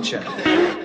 culture.